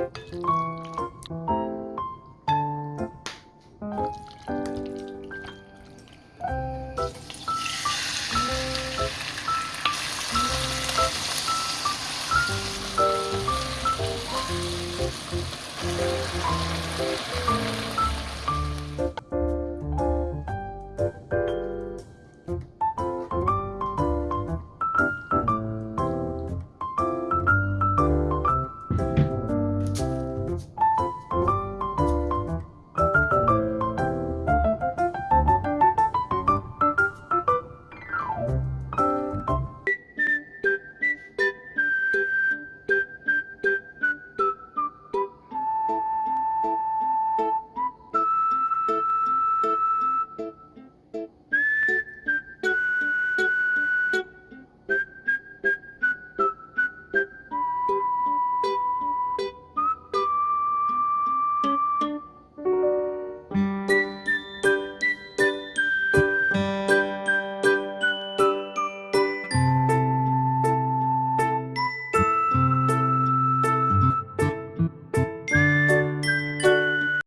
Música